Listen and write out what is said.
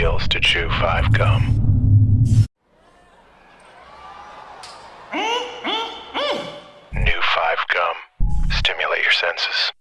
feels to chew five gum. Mm, mm, mm. New five gum. Stimulate your senses.